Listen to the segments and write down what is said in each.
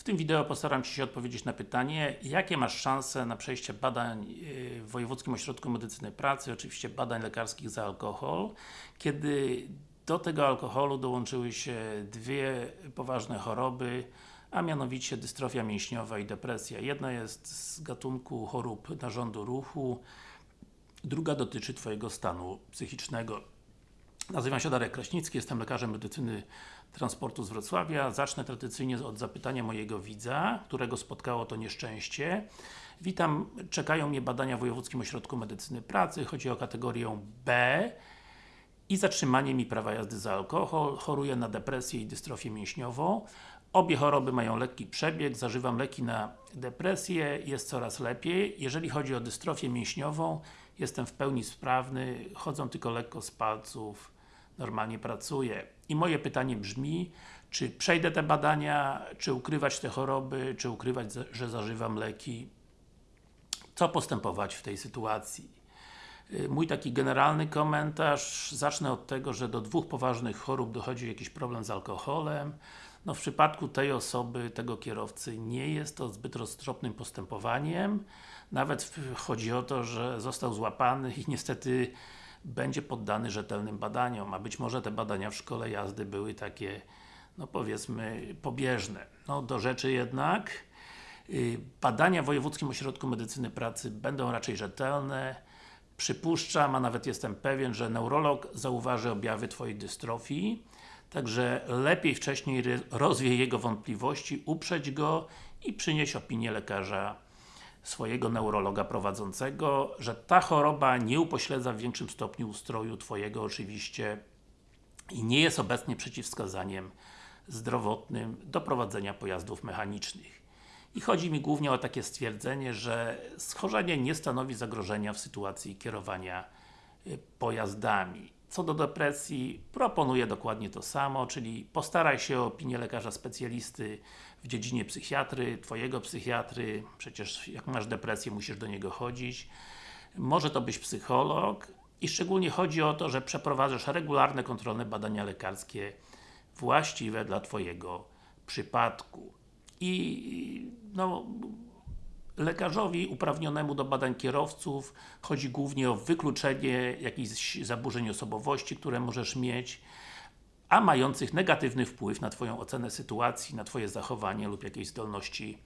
W tym wideo postaram się odpowiedzieć na pytanie, jakie masz szanse na przejście badań yy, w Wojewódzkim Ośrodku Medycyny Pracy, oczywiście badań lekarskich za alkohol, kiedy do tego alkoholu dołączyły się dwie poważne choroby, a mianowicie dystrofia mięśniowa i depresja. Jedna jest z gatunku chorób narządu ruchu, druga dotyczy Twojego stanu psychicznego. Nazywam się Darek Kraśnicki, jestem lekarzem medycyny transportu z Wrocławia. Zacznę tradycyjnie od zapytania mojego widza, którego spotkało to nieszczęście. Witam, czekają mnie badania w Wojewódzkim Ośrodku Medycyny Pracy, chodzi o kategorię B i zatrzymanie mi prawa jazdy za alkohol, choruję na depresję i dystrofię mięśniową. Obie choroby mają lekki przebieg, zażywam leki na depresję, jest coraz lepiej. Jeżeli chodzi o dystrofię mięśniową, jestem w pełni sprawny, chodzą tylko lekko z palców, normalnie pracuję. I moje pytanie brzmi, czy przejdę te badania, czy ukrywać te choroby, czy ukrywać, że zażywam leki? Co postępować w tej sytuacji? Y, mój taki generalny komentarz, zacznę od tego, że do dwóch poważnych chorób dochodzi jakiś problem z alkoholem. No w przypadku tej osoby, tego kierowcy, nie jest to zbyt roztropnym postępowaniem. Nawet chodzi o to, że został złapany i niestety będzie poddany rzetelnym badaniom, a być może te badania w szkole jazdy były takie, no powiedzmy, pobieżne. No do rzeczy jednak, y, badania w Wojewódzkim Ośrodku Medycyny Pracy będą raczej rzetelne, Przypuszczam, a nawet jestem pewien, że neurolog zauważy objawy Twojej dystrofii, także lepiej wcześniej rozwie jego wątpliwości, uprzeć go i przynieść opinię lekarza swojego neurologa prowadzącego, że ta choroba nie upośledza w większym stopniu ustroju Twojego oczywiście i nie jest obecnie przeciwwskazaniem zdrowotnym do prowadzenia pojazdów mechanicznych. I chodzi mi głównie o takie stwierdzenie, że schorzenie nie stanowi zagrożenia w sytuacji kierowania y, pojazdami. Co do depresji, proponuję dokładnie to samo, czyli postaraj się o opinię lekarza specjalisty w dziedzinie psychiatry, Twojego psychiatry, przecież jak masz depresję, musisz do niego chodzić. Może to być psycholog i szczególnie chodzi o to, że przeprowadzasz regularne kontrolne badania lekarskie właściwe dla Twojego przypadku. I no, lekarzowi uprawnionemu do badań kierowców chodzi głównie o wykluczenie jakichś zaburzeń osobowości, które możesz mieć, a mających negatywny wpływ na Twoją ocenę sytuacji, na Twoje zachowanie lub jakieś zdolności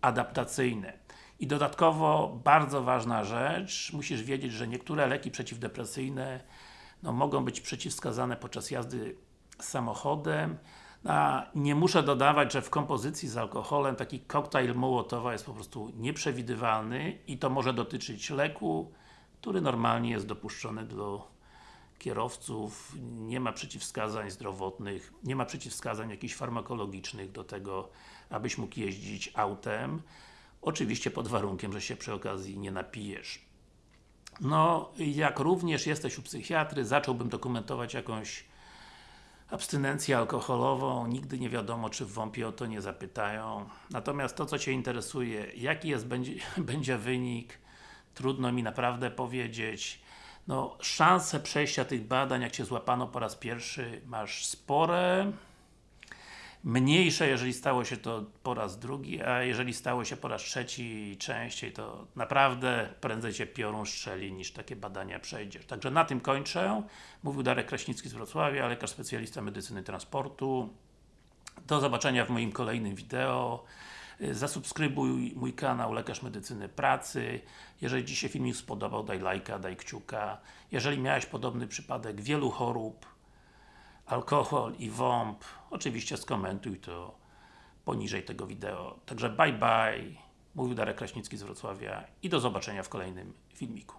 adaptacyjne. I dodatkowo, bardzo ważna rzecz, musisz wiedzieć, że niektóre leki przeciwdepresyjne no, mogą być przeciwwskazane podczas jazdy samochodem, a nie muszę dodawać, że w kompozycji z alkoholem taki koktajl Mołotowa jest po prostu nieprzewidywalny i to może dotyczyć leku, który normalnie jest dopuszczony do kierowców, nie ma przeciwwskazań zdrowotnych, nie ma przeciwwskazań jakichś farmakologicznych do tego, abyś mógł jeździć autem. Oczywiście pod warunkiem, że się przy okazji nie napijesz. No, jak również jesteś u psychiatry, zacząłbym dokumentować jakąś abstynencję alkoholową, nigdy nie wiadomo, czy w WOMP-ie o to nie zapytają. Natomiast to, co Cię interesuje, jaki jest, będzie, będzie wynik, trudno mi naprawdę powiedzieć. No, szanse przejścia tych badań, jak Cię złapano po raz pierwszy, masz spore mniejsze, jeżeli stało się to po raz drugi, a jeżeli stało się po raz trzeci i częściej, to naprawdę prędzej Cię piorun strzeli, niż takie badania przejdziesz. Także na tym kończę. Mówił Darek Kraśnicki z Wrocławia, lekarz specjalista medycyny transportu. Do zobaczenia w moim kolejnym wideo. Zasubskrybuj mój kanał Lekarz Medycyny Pracy. Jeżeli Ci się filmik spodobał, daj lajka, daj kciuka. Jeżeli miałeś podobny przypadek wielu chorób, alkohol i WOMP, oczywiście skomentuj to poniżej tego wideo. Także bye bye, mówił Darek Kraśnicki z Wrocławia i do zobaczenia w kolejnym filmiku.